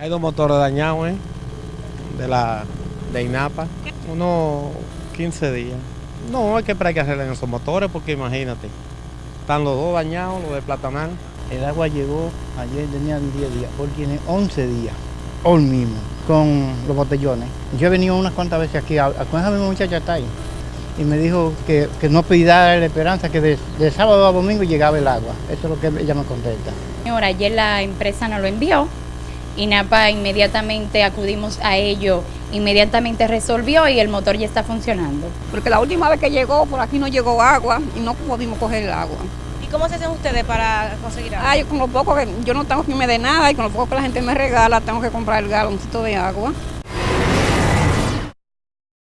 Hay dos motores dañados, ¿eh? De la de INAPA. Unos 15 días. No, hay que hay que hacerle en esos motores porque imagínate. Están los dos dañados, los de Platanal. El agua llegó, ayer tenían 10 días, hoy tiene 11 días, hoy mismo, con los botellones. Yo he venido unas cuantas veces aquí, con esa misma muchacha está ahí, y me dijo que, que no pidiera la esperanza, que de, de sábado a domingo llegaba el agua. Eso es lo que ella me contesta. Señor, ayer la empresa nos lo envió. INAPA inmediatamente acudimos a ello, inmediatamente resolvió y el motor ya está funcionando. porque la última vez que llegó, por aquí no llegó agua y no pudimos coger el agua. ¿Y cómo se hacen ustedes para conseguir agua? Ay, con lo poco que yo no tengo que me de nada y con lo poco que la gente me regala, tengo que comprar el galoncito de agua.